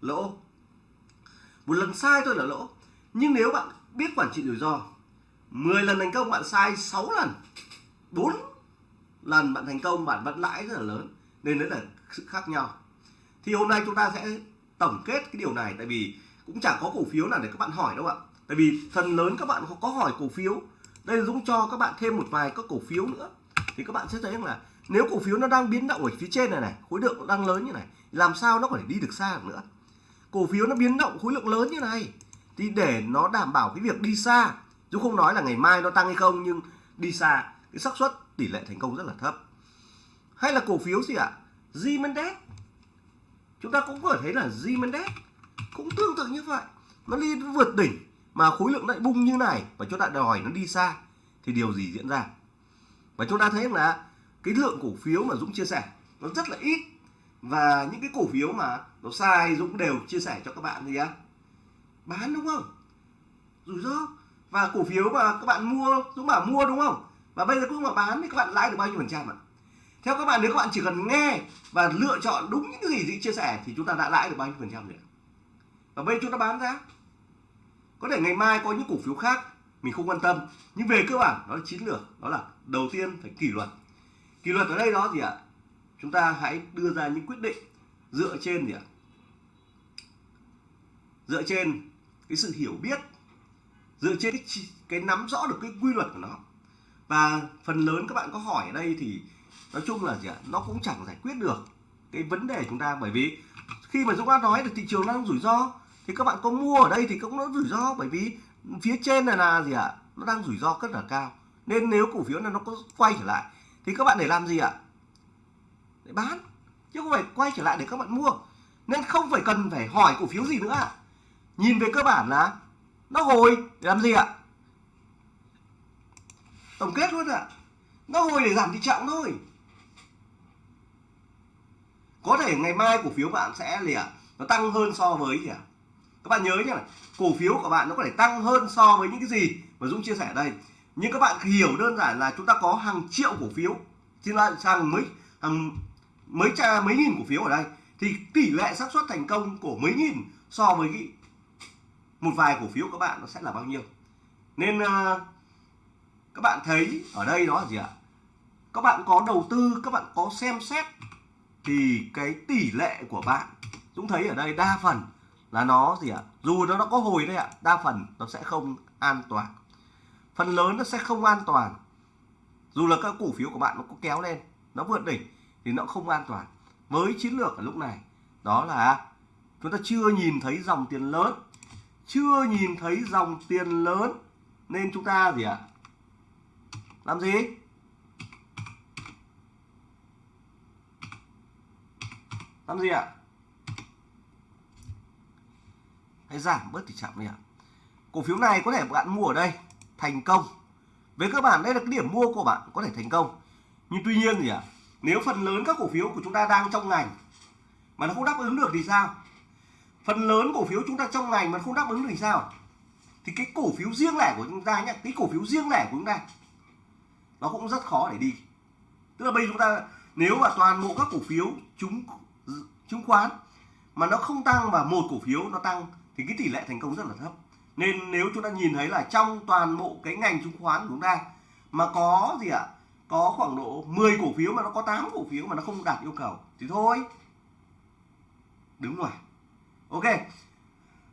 lỗ. Một lần sai thôi là lỗ. Nhưng nếu bạn biết quản trị rủi ro 10 lần thành công bạn sai 6 lần. 4 lần bạn thành công, bạn vẫn lãi rất là lớn. Nên đấy là sự khác nhau. Thì hôm nay chúng ta sẽ tổng kết cái điều này. Tại vì cũng chẳng có cổ phiếu nào để các bạn hỏi đâu ạ. Tại vì phần lớn các bạn có hỏi cổ phiếu. Đây là Dũng cho các bạn thêm một vài các cổ phiếu nữa. Thì các bạn sẽ thấy rằng là nếu cổ phiếu nó đang biến động ở phía trên này này, khối lượng đang lớn như này, làm sao nó có thể đi được xa được nữa? Cổ phiếu nó biến động khối lượng lớn như này, thì để nó đảm bảo cái việc đi xa Dũng không nói là ngày mai nó tăng hay không, nhưng đi xa, cái xác suất, tỷ lệ thành công rất là thấp. Hay là cổ phiếu gì ạ? Zimendex chúng ta cũng có thể thấy là Zimendex cũng tương tự như vậy. Nó đi vượt đỉnh mà khối lượng lại bung như này và chúng ta đòi nó đi xa thì điều gì diễn ra? Và chúng ta thấy là cái lượng cổ phiếu mà Dũng chia sẻ nó rất là ít. Và những cái cổ phiếu mà nó sai Dũng đều chia sẻ cho các bạn gì á bán đúng không? Rủi ro và cổ phiếu mà các bạn mua, Dũng bảo mua đúng không? Và bây giờ cũng mà bán thì các bạn lãi được bao nhiêu phần trăm ạ? Theo các bạn, nếu các bạn chỉ cần nghe và lựa chọn đúng những cái gì Dũng chia sẻ thì chúng ta đã lãi được bao nhiêu phần trăm rồi và bây giờ chúng ta bán ra. Có thể ngày mai có những cổ phiếu khác mình không quan tâm, nhưng về cơ bản đó là chiến lược, đó là đầu tiên phải kỷ luật. Kỷ luật ở đây đó gì ạ? Chúng ta hãy đưa ra những quyết định dựa trên gì ạ? Dựa trên cái sự hiểu biết dựa trên cái, cái nắm rõ được cái quy luật của nó. Và phần lớn các bạn có hỏi ở đây thì nói chung là gì ạ nó cũng chẳng giải quyết được cái vấn đề chúng ta. Bởi vì khi mà chúng ta nói được thị trường đang rủi ro thì các bạn có mua ở đây thì cũng nó rủi ro. Bởi vì phía trên này là gì ạ nó đang rủi ro rất là cao. Nên nếu cổ phiếu này nó có quay trở lại thì các bạn để làm gì ạ? Để bán. Chứ không phải quay trở lại để các bạn mua. Nên không phải cần phải hỏi cổ phiếu gì nữa ạ. Nhìn về cơ bản là nó hồi để làm gì ạ? Tổng kết luôn ạ. Nó hồi để giảm thị trọng thôi. Có thể ngày mai cổ phiếu bạn sẽ gì ạ? Nó tăng hơn so với gì ạ? Các bạn nhớ nhá, cổ phiếu của bạn nó có thể tăng hơn so với những cái gì mà Dũng chia sẻ ở đây. Nhưng các bạn hiểu đơn giản là chúng ta có hàng triệu cổ phiếu. Xin lại sang mấy, hàng mấy cha, mấy nghìn cổ phiếu ở đây. Thì tỷ lệ xác suất thành công của mấy nghìn so với cái một vài cổ phiếu các bạn nó sẽ là bao nhiêu. Nên uh, các bạn thấy ở đây đó là gì ạ? Các bạn có đầu tư các bạn có xem xét thì cái tỷ lệ của bạn Dũng thấy ở đây đa phần là nó gì ạ? Dù nó nó có hồi đấy ạ đa phần nó sẽ không an toàn. Phần lớn nó sẽ không an toàn. Dù là các cổ phiếu của bạn nó có kéo lên nó vượt đỉnh thì nó không an toàn. Với chiến lược ở lúc này đó là chúng ta chưa nhìn thấy dòng tiền lớn chưa nhìn thấy dòng tiền lớn, nên chúng ta gì ạ? Làm gì? Làm gì ạ? Hãy giảm bớt tỷ trọng đi ạ. Cổ phiếu này có thể bạn mua ở đây, thành công. Với cơ bản, đây là cái điểm mua của bạn, có thể thành công. Nhưng tuy nhiên gì ạ, nếu phần lớn các cổ phiếu của chúng ta đang trong ngành mà nó không đáp ứng được thì sao? Phần lớn cổ phiếu chúng ta trong ngành mà không đáp ứng được thì sao? Thì cái cổ phiếu riêng lẻ của chúng ta nhé cái cổ phiếu riêng lẻ của chúng ta, nó cũng rất khó để đi. Tức là bây giờ chúng ta, nếu mà toàn bộ các cổ phiếu chúng chứng khoán mà nó không tăng và một cổ phiếu nó tăng thì cái tỷ lệ thành công rất là thấp. Nên nếu chúng ta nhìn thấy là trong toàn bộ cái ngành chứng khoán của chúng ta mà có gì ạ? À? có khoảng độ 10 cổ phiếu mà nó có 8 cổ phiếu mà nó không đạt yêu cầu thì thôi. Đứng ngoài ok.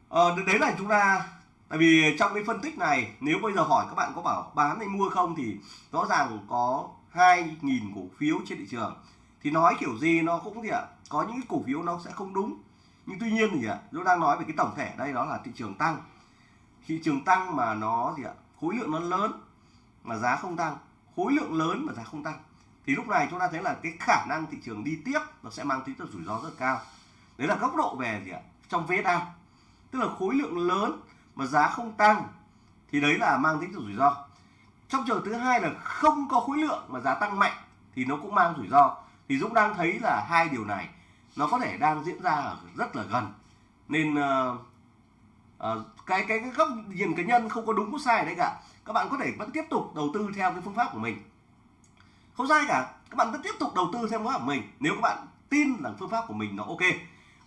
Ờ, đấy là chúng ta tại vì trong cái phân tích này nếu bây giờ hỏi các bạn có bảo bán hay mua không thì rõ ràng có 2.000 cổ phiếu trên thị trường. Thì nói kiểu gì nó cũng gì ạ? À? có những cái cổ phiếu nó sẽ không đúng. Nhưng tuy nhiên thì ạ nó đang nói về cái tổng thể đây đó là thị trường tăng. Thị trường tăng mà nó gì ạ? Khối lượng nó lớn mà giá không tăng. Khối lượng lớn mà giá không tăng. Thì lúc này chúng ta thấy là cái khả năng thị trường đi tiếp nó sẽ mang tính chất rủi ro rất cao. Đấy là góc độ về gì ạ? Trong VSA tức là khối lượng lớn mà giá không tăng thì đấy là mang tính chất rủi ro. Trong trường thứ hai là không có khối lượng mà giá tăng mạnh thì nó cũng mang rủi ro. Thì Dũng đang thấy là hai điều này nó có thể đang diễn ra ở rất là gần. Nên uh, uh, cái cái cái góc nhìn cá nhân không có đúng có sai đấy cả. Các bạn có thể vẫn tiếp tục đầu tư theo cái phương pháp của mình. Không sai cả các bạn vẫn tiếp tục đầu tư theo phương pháp của mình. Nếu các bạn tin là phương pháp của mình nó ok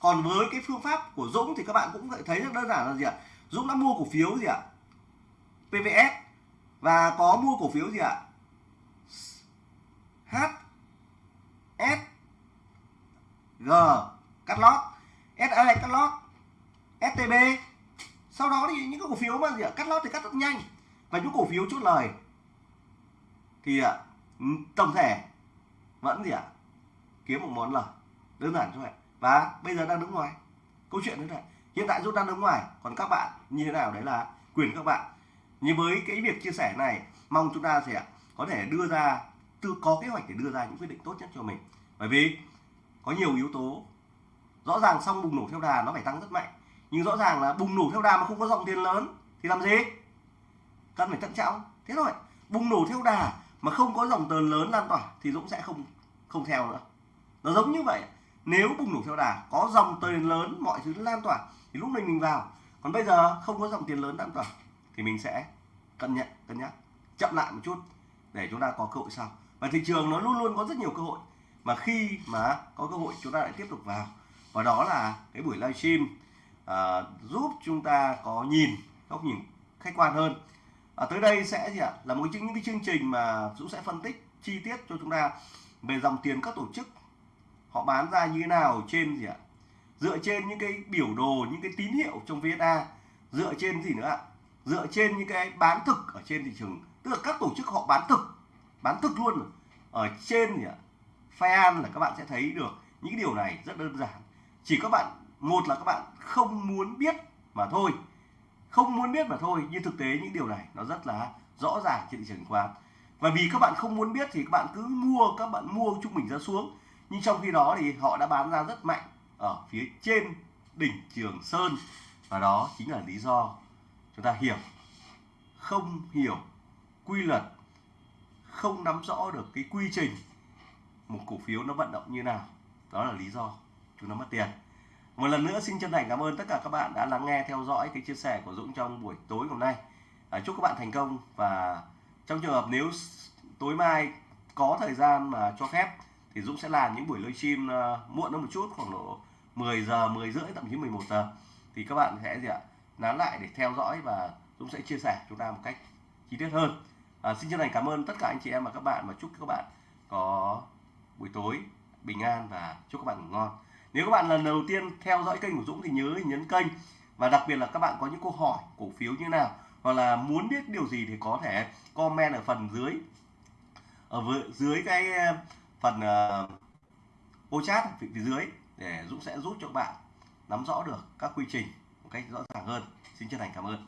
còn với cái phương pháp của Dũng thì các bạn cũng thấy rất đơn giản là gì ạ? Dũng đã mua cổ phiếu gì ạ? PVS và có mua cổ phiếu gì ạ? H S G. Cắt lót. SA cắt lót. STB sau đó thì những cái cổ phiếu mà gì ạ? Cắt lót thì cắt rất nhanh. Và những cổ phiếu chốt lời. Thì ạ tổng thể vẫn gì ạ? Kiếm một món lời. Đơn giản thôi ạ và bây giờ đang đứng ngoài. Câu chuyện như này, hiện tại Dũng đang đứng ngoài. Còn các bạn, như thế nào? Đấy là quyền các bạn. Như với cái việc chia sẻ này, mong chúng ta sẽ có thể đưa ra tự có kế hoạch để đưa ra những quyết định tốt nhất cho mình. Bởi vì có nhiều yếu tố, rõ ràng xong bùng nổ theo đà nó phải tăng rất mạnh. Nhưng rõ ràng là bùng nổ theo đà mà không có dòng tiền lớn, thì làm gì? Cần phải thận trọng. Thế thôi. Bùng nổ theo đà mà không có dòng tiền lớn lan tỏa thì Dũng sẽ không không theo nữa. Nó giống như vậy nếu bùng nổ theo đà có dòng tiền lớn mọi thứ lan tỏa thì lúc này mình vào. Còn bây giờ không có dòng tiền lớn lan tỏa thì mình sẽ cân nhắc cân nhắc chậm lại một chút để chúng ta có cơ hội sau. Và thị trường nó luôn luôn có rất nhiều cơ hội. Mà khi mà có cơ hội chúng ta lại tiếp tục vào. Và đó là cái buổi livestream uh, à, giúp chúng ta có nhìn góc nhìn khách quan hơn. À, tới đây sẽ gì ạ? Là một trong những cái chương trình mà Dũng sẽ phân tích chi tiết cho chúng ta về dòng tiền các tổ chức họ bán ra như thế nào trên gì ạ? Dựa trên những cái biểu đồ, những cái tín hiệu trong VSA dựa trên gì nữa ạ? Dựa trên những cái bán thực ở trên thị trường. Tức là các tổ chức họ bán thực. Bán thực luôn ở trên gì ạ? Fan là các bạn sẽ thấy được những điều này rất đơn giản. Chỉ các bạn, một là các bạn không muốn biết mà thôi. Không muốn biết mà thôi, nhưng thực tế những điều này nó rất là rõ ràng trên thị trường chứng khoán và vì các bạn không muốn biết thì các bạn cứ mua, các bạn mua trung bình ra xuống nhưng trong khi đó thì họ đã bán ra rất mạnh ở phía trên đỉnh Trường Sơn. Và đó chính là lý do chúng ta hiểu không hiểu quy luật không nắm rõ được cái quy trình một cổ phiếu nó vận động như nào. Đó là lý do chúng nó mất tiền. Một lần nữa xin chân thành cảm ơn tất cả các bạn đã lắng nghe theo dõi cái chia sẻ của Dũng trong buổi tối hôm nay. À, chúc các bạn thành công và trong trường hợp nếu tối mai có thời gian mà cho phép thì Dũng sẽ làm những buổi livestream uh, ờ, muộn hơn một chút khoảng độ 10 giờ 10 rưỡi thậm chí 11 giờ. Thì các bạn sẽ gì ạ? Nán lại để theo dõi và Dũng sẽ chia sẻ chúng ta một cách chi tiết hơn. À, xin chân thành cảm ơn tất cả anh chị em và các bạn và chúc các bạn có buổi tối bình an và chúc các bạn ngủ ngon. Nếu các bạn lần đầu tiên theo dõi kênh của Dũng thì nhớ nhấn kênh và đặc biệt là các bạn có những câu hỏi cổ phiếu như nào hoặc là muốn biết điều gì thì có thể comment ở phần dưới ở dưới cái phần uh, ô chat phía dưới để Dũng sẽ giúp cho các bạn nắm rõ được các quy trình một cách rõ ràng hơn. Xin chân thành cảm ơn.